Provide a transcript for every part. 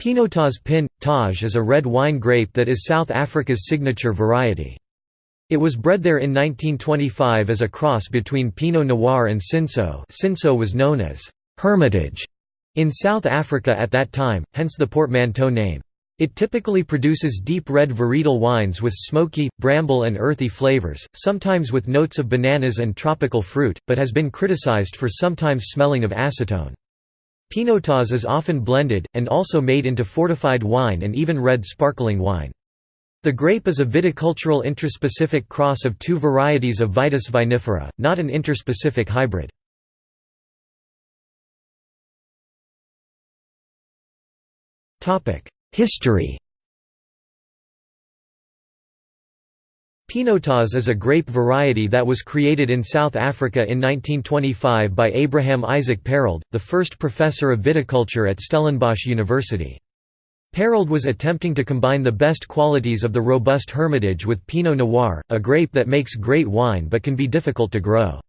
Pinotage Pin Taj is a red wine grape that is South Africa's signature variety. It was bred there in 1925 as a cross between Pinot Noir and Cinsault. Cinsault was known as Hermitage in South Africa at that time, hence the portmanteau name. It typically produces deep red varietal wines with smoky, bramble and earthy flavors, sometimes with notes of bananas and tropical fruit, but has been criticized for sometimes smelling of acetone. Pinotage is often blended, and also made into fortified wine and even red sparkling wine. The grape is a viticultural intraspecific cross of two varieties of Vitis vinifera, not an interspecific hybrid. History Pinotage is a grape variety that was created in South Africa in 1925 by Abraham Isaac Perold, the first professor of viticulture at Stellenbosch University. Perold was attempting to combine the best qualities of the robust Hermitage with Pinot Noir, a grape that makes great wine but can be difficult to grow.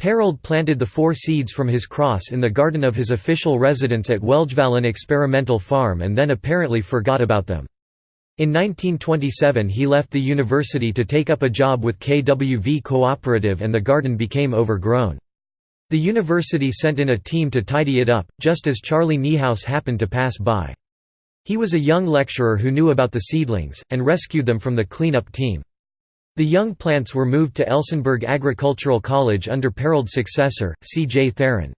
Perold planted the four seeds from his cross in the garden of his official residence at Welgevallen Experimental Farm and then apparently forgot about them. In 1927 he left the university to take up a job with KWV Cooperative and the garden became overgrown. The university sent in a team to tidy it up, just as Charlie Niehaus happened to pass by. He was a young lecturer who knew about the seedlings, and rescued them from the cleanup team. The young plants were moved to Elsenburg Agricultural College under Perold's successor, C. J. Theron.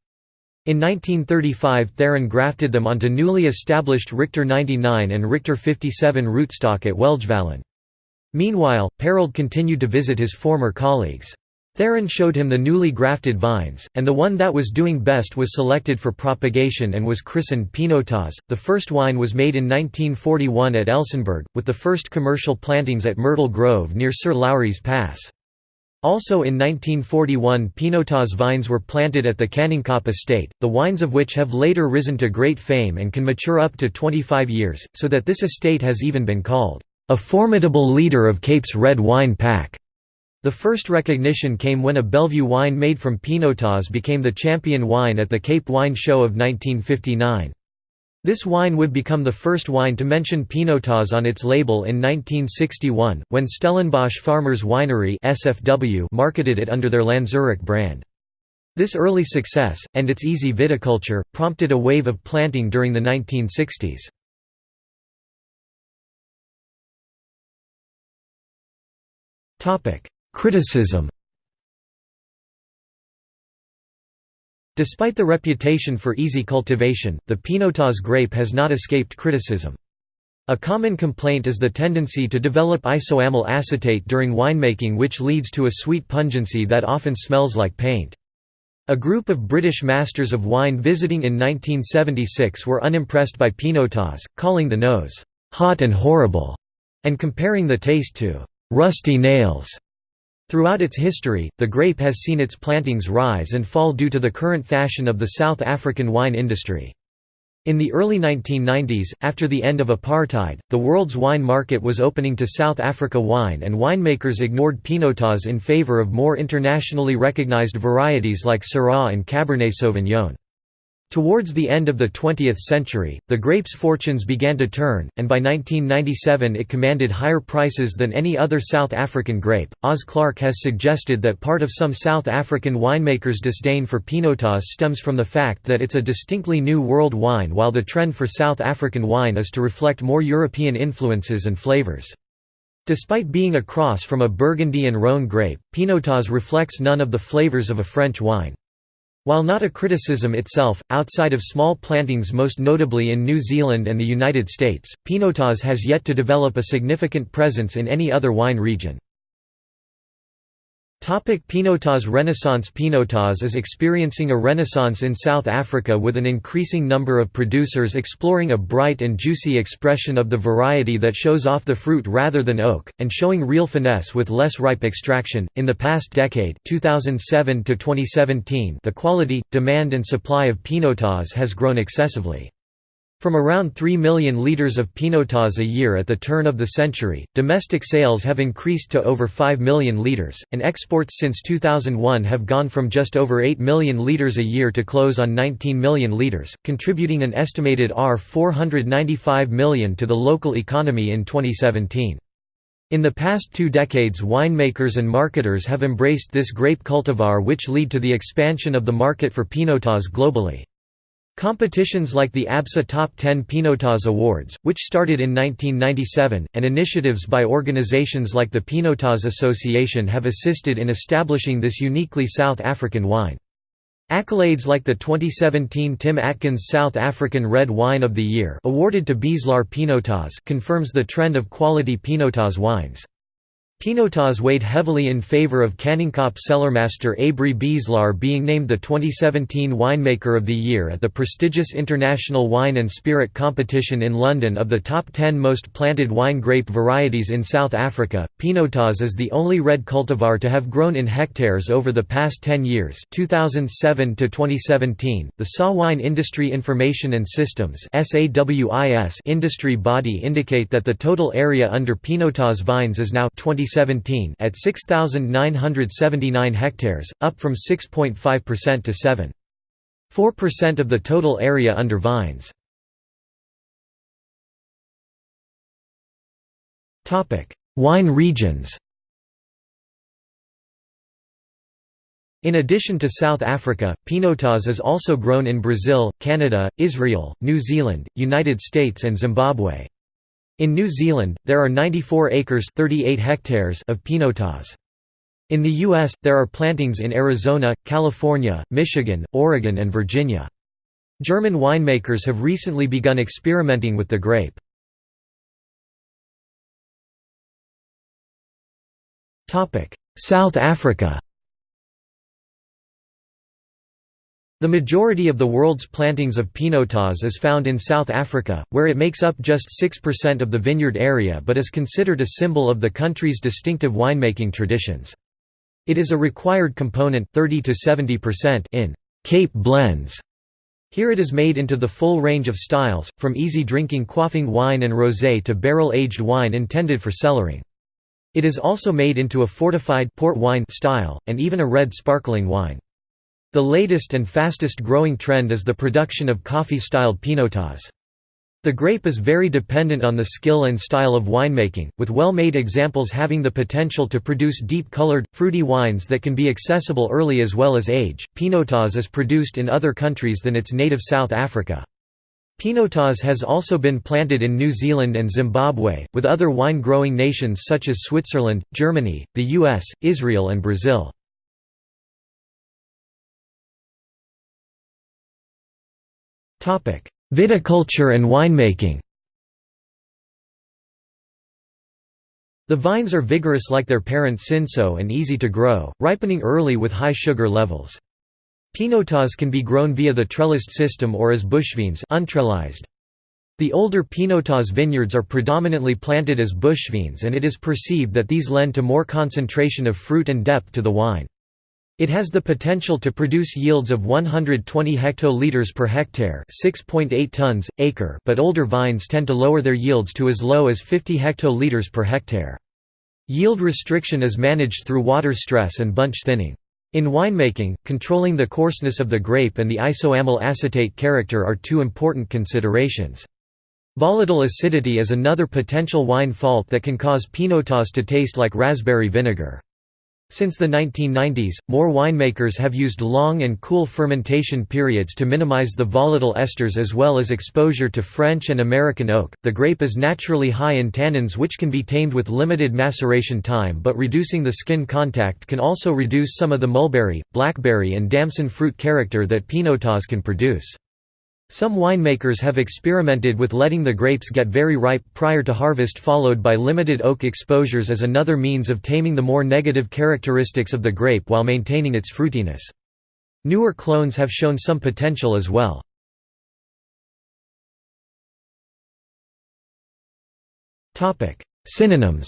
In 1935 Theron grafted them onto newly established Richter 99 and Richter 57 rootstock at Welgevallen. Meanwhile, Perold continued to visit his former colleagues. Theron showed him the newly grafted vines, and the one that was doing best was selected for propagation and was christened Pinotage. The first wine was made in 1941 at Elsenburg, with the first commercial plantings at Myrtle Grove near Sir Lowry's Pass. Also in 1941 Pinotage vines were planted at the Kanonkop estate, the wines of which have later risen to great fame and can mature up to 25 years, so that this estate has even been called, "...a formidable leader of Cape's red wine pack." The first recognition came when a Bellevue wine made from Pinotage became the champion wine at the Cape Wine Show of 1959. This wine would become the first wine to mention Pinotage on its label in 1961, when Stellenbosch Farmers Winery SFW marketed it under their Lanzerac brand. This early success, and its easy viticulture, prompted a wave of planting during the 1960s. Criticism Despite the reputation for easy cultivation, the Pinotage grape has not escaped criticism. A common complaint is the tendency to develop isoamyl acetate during winemaking which leads to a sweet pungency that often smells like paint. A group of British masters of wine visiting in 1976 were unimpressed by Pinotage, calling the nose, "...hot and horrible", and comparing the taste to "...rusty nails". Throughout its history, the grape has seen its plantings rise and fall due to the current fashion of the South African wine industry. In the early 1990s, after the end of apartheid, the world's wine market was opening to South Africa wine and winemakers ignored Pinotage in favor of more internationally recognized varieties like Syrah and Cabernet Sauvignon. Towards the end of the 20th century, the grape's fortunes began to turn, and by 1997 it commanded higher prices than any other South African grape. Oz Clarke has suggested that part of some South African winemakers' disdain for Pinotage stems from the fact that it's a distinctly new world wine while the trend for South African wine is to reflect more European influences and flavors. Despite being a cross from a Burgundy and Rhône grape, Pinotage reflects none of the flavors of a French wine. While not a criticism itself, outside of small plantings most notably in New Zealand and the United States, Pinotage has yet to develop a significant presence in any other wine region. Pinotage Renaissance Pinotage is experiencing a renaissance in South Africa with an increasing number of producers exploring a bright and juicy expression of the variety that shows off the fruit rather than oak, and showing real finesse with less ripe extraction. In the past decade 2007 to 2017, the quality, demand and supply of Pinotage has grown excessively. From around 3 million litres of Pinotage a year at the turn of the century, domestic sales have increased to over 5 million litres, and exports since 2001 have gone from just over 8 million litres a year to close on 19 million litres, contributing an estimated R495 million to the local economy in 2017. In the past two decades winemakers and marketers have embraced this grape cultivar which lead to the expansion of the market for Pinotage globally. Competitions like the ABSA Top 10 Pinotage Awards, which started in 1997, and initiatives by organizations like the Pinotage Association have assisted in establishing this uniquely South African wine. Accolades like the 2017 Tim Atkins South African Red Wine of the Year awarded to Beeslaar Pinotage confirms the trend of quality Pinotage wines. Pinotage weighed heavily in favour of Kanonkop cellarmaster Abrie Beeslaar being named the 2017 Winemaker of the Year at the prestigious International Wine and Spirit Competition in London of the top 10 most planted wine grape varieties in South Africa. Pinotage is the only red cultivar to have grown in hectares over the past 10 years 2007 to 2017. The SA Wine Industry Information and Systems industry body indicate that the total area under Pinotage vines is now 2017 at 6,979 hectares, up from 6.5% to 7.4% of the total area under vines. Wine regions In addition to South Africa, Pinotage is also grown in Brazil, Canada, Israel, New Zealand, United States and Zimbabwe. In New Zealand, there are 94 acres 38 hectares of Pinotage. In the U.S., there are plantings in Arizona, California, Michigan, Oregon and Virginia. German winemakers have recently begun experimenting with the grape. South Africa The majority of the world's plantings of Pinotage is found in South Africa, where it makes up just 6% of the vineyard area but is considered a symbol of the country's distinctive winemaking traditions. It is a required component 30 to 70% in Cape blends. Here it is made into the full range of styles, from easy drinking quaffing wine and rosé to barrel-aged wine intended for cellaring. It is also made into a fortified port wine style, and even a red sparkling wine. The latest and fastest growing trend is the production of coffee-styled pinotage. The grape is very dependent on the skill and style of winemaking, with well-made examples having the potential to produce deep-colored, fruity wines that can be accessible early as well as age. Pinotage is produced in other countries than its native South Africa. Pinotage has also been planted in New Zealand and Zimbabwe, with other wine-growing nations such as Switzerland, Germany, the US, Israel and Brazil. Viticulture and winemaking The vines are vigorous like their parent Cinsault and easy to grow, ripening early with high sugar levels. Pinotage can be grown via the trellised system or as bushvines untrellised. The older Pinotage vineyards are predominantly planted as bushvines and it is perceived that these lend to more concentration of fruit and depth to the wine. It has the potential to produce yields of 120 hectoliters per hectare, 6.8 tons acre, but older vines tend to lower their yields to as low as 50 hectoliters per hectare. Yield restriction is managed through water stress and bunch thinning. In winemaking, controlling the coarseness of the grape and the isoamyl acetate character are two important considerations. Volatile acidity is another potential wine fault that can cause pinotage to taste like raspberry vinegar. Since the 1990s, more winemakers have used long and cool fermentation periods to minimize the volatile esters as well as exposure to French and American oak. The grape is naturally high in tannins which can be tamed with limited maceration time, but reducing the skin contact can also reduce some of the mulberry, blackberry, and damson fruit character that Pinotage can produce. Some winemakers have experimented with letting the grapes get very ripe prior to harvest followed by limited oak exposures as another means of taming the more negative characteristics of the grape while maintaining its fruitiness. Newer clones have shown some potential as well. Synonyms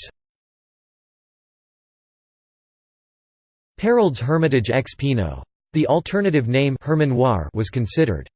Perold's Hermitage ex Pinot. The alternative name was considered.